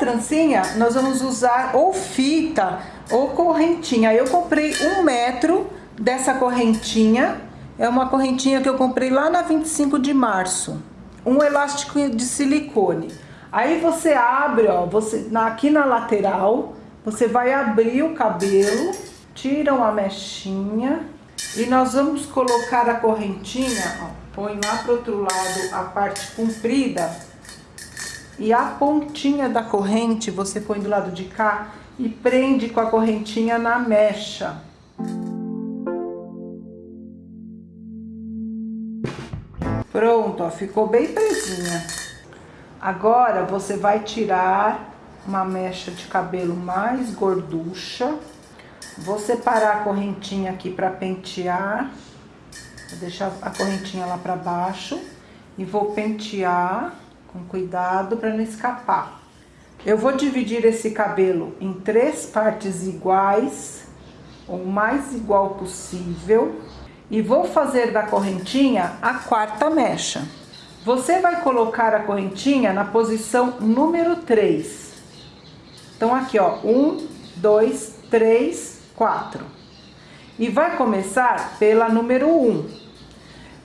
trancinha, nós vamos usar ou fita ou correntinha. Eu comprei um metro dessa correntinha. É uma correntinha que eu comprei lá na 25 de março. Um elástico de silicone. Aí você abre, ó, você, aqui na lateral, você vai abrir o cabelo, tira uma mechinha e nós vamos colocar a correntinha, ó, põe lá pro outro lado a parte comprida e a pontinha da corrente você põe do lado de cá e prende com a correntinha na mecha. Pronto, ó, ficou bem presinha. Agora você vai tirar uma mecha de cabelo mais gorducha. Vou separar a correntinha aqui para pentear. Vou deixar a correntinha lá para baixo e vou pentear com cuidado para não escapar. Eu vou dividir esse cabelo em três partes iguais, o mais igual possível, e vou fazer da correntinha a quarta mecha. Você vai colocar a correntinha na posição número 3. Então, aqui, ó, 1, 2, 3, 4. E vai começar pela número 1.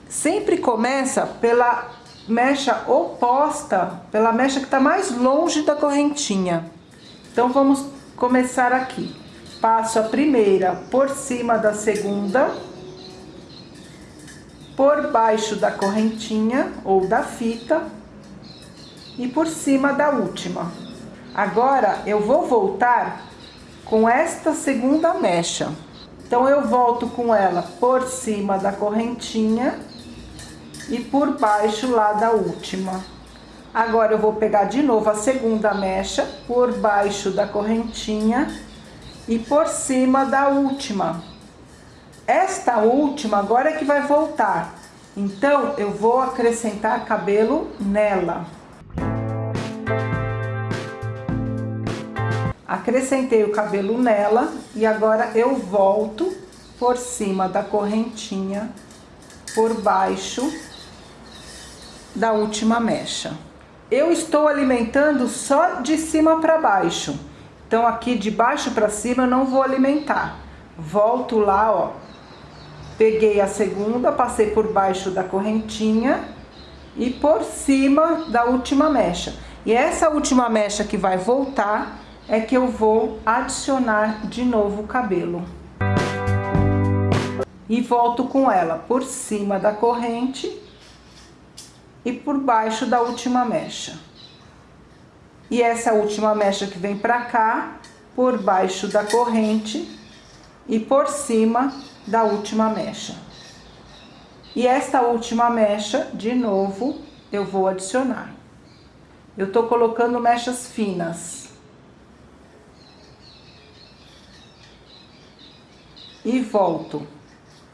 Sempre começa pela mecha oposta, pela mecha que está mais longe da correntinha. Então, vamos começar aqui. Passo a primeira por cima da segunda por baixo da correntinha ou da fita e por cima da última. Agora, eu vou voltar com esta segunda mecha. Então, eu volto com ela por cima da correntinha e por baixo lá da última. Agora, eu vou pegar de novo a segunda mecha por baixo da correntinha e por cima da última. Esta última agora é que vai voltar. Então, eu vou acrescentar cabelo nela. Acrescentei o cabelo nela e agora eu volto por cima da correntinha, por baixo da última mecha. Eu estou alimentando só de cima para baixo. Então, aqui de baixo para cima eu não vou alimentar. Volto lá, ó, Peguei a segunda, passei por baixo da correntinha e por cima da última mecha. E essa última mecha que vai voltar é que eu vou adicionar de novo o cabelo. E volto com ela por cima da corrente e por baixo da última mecha. E essa última mecha que vem pra cá, por baixo da corrente e por cima da última mecha. E esta última mecha, de novo, eu vou adicionar. Eu tô colocando mechas finas. E volto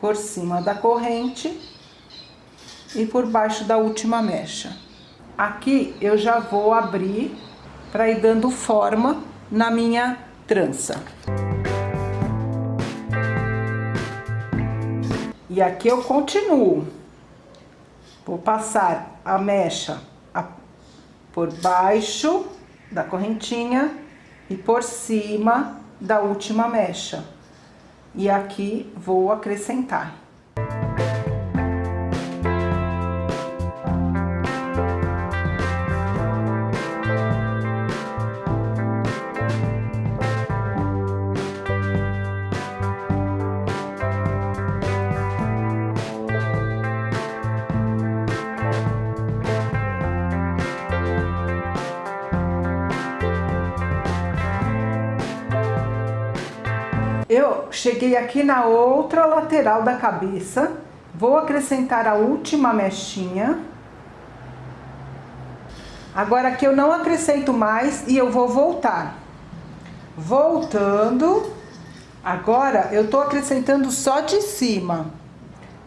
por cima da corrente e por baixo da última mecha. Aqui eu já vou abrir para ir dando forma na minha trança. E aqui eu continuo. Vou passar a mecha por baixo da correntinha e por cima da última mecha. E aqui vou acrescentar. Eu cheguei aqui na outra lateral da cabeça, vou acrescentar a última mechinha. Agora aqui eu não acrescento mais e eu vou voltar. Voltando, agora eu tô acrescentando só de cima.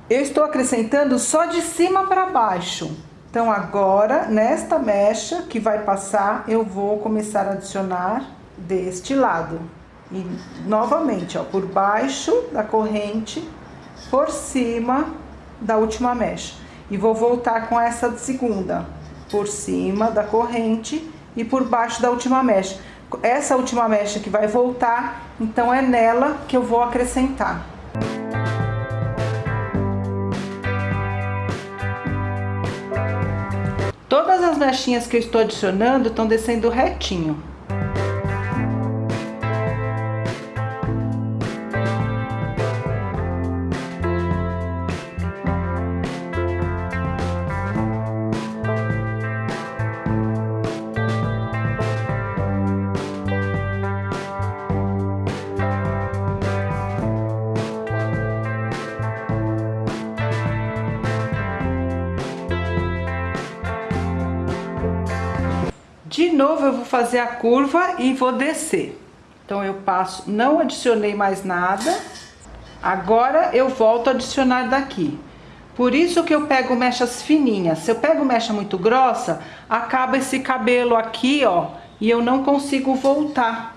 Eu estou acrescentando só de cima para baixo. Então agora, nesta mecha que vai passar, eu vou começar a adicionar deste lado. E novamente, ó, por baixo da corrente, por cima da última mecha. E vou voltar com essa segunda, por cima da corrente e por baixo da última mecha. Essa última mecha que vai voltar, então é nela que eu vou acrescentar. Todas as mechinhas que eu estou adicionando estão descendo retinho. De novo eu vou fazer a curva e vou descer. Então eu passo, não adicionei mais nada. Agora eu volto a adicionar daqui. Por isso que eu pego mechas fininhas. Se eu pego mecha muito grossa, acaba esse cabelo aqui, ó, e eu não consigo voltar.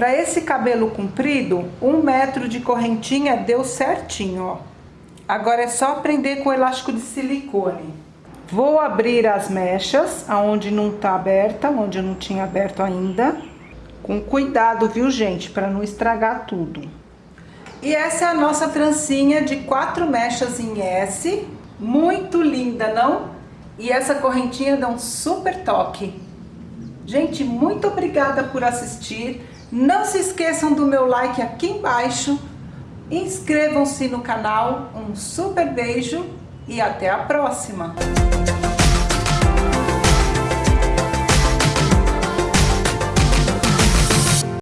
Para esse cabelo comprido, um metro de correntinha deu certinho, ó. Agora é só prender com elástico de silicone. Vou abrir as mechas, aonde não tá aberta, onde eu não tinha aberto ainda. Com cuidado, viu, gente? Para não estragar tudo. E essa é a nossa trancinha de quatro mechas em S. Muito linda, não? E essa correntinha dá um super toque. Gente, muito obrigada por assistir. Não se esqueçam do meu like aqui embaixo. Inscrevam-se no canal. Um super beijo e até a próxima.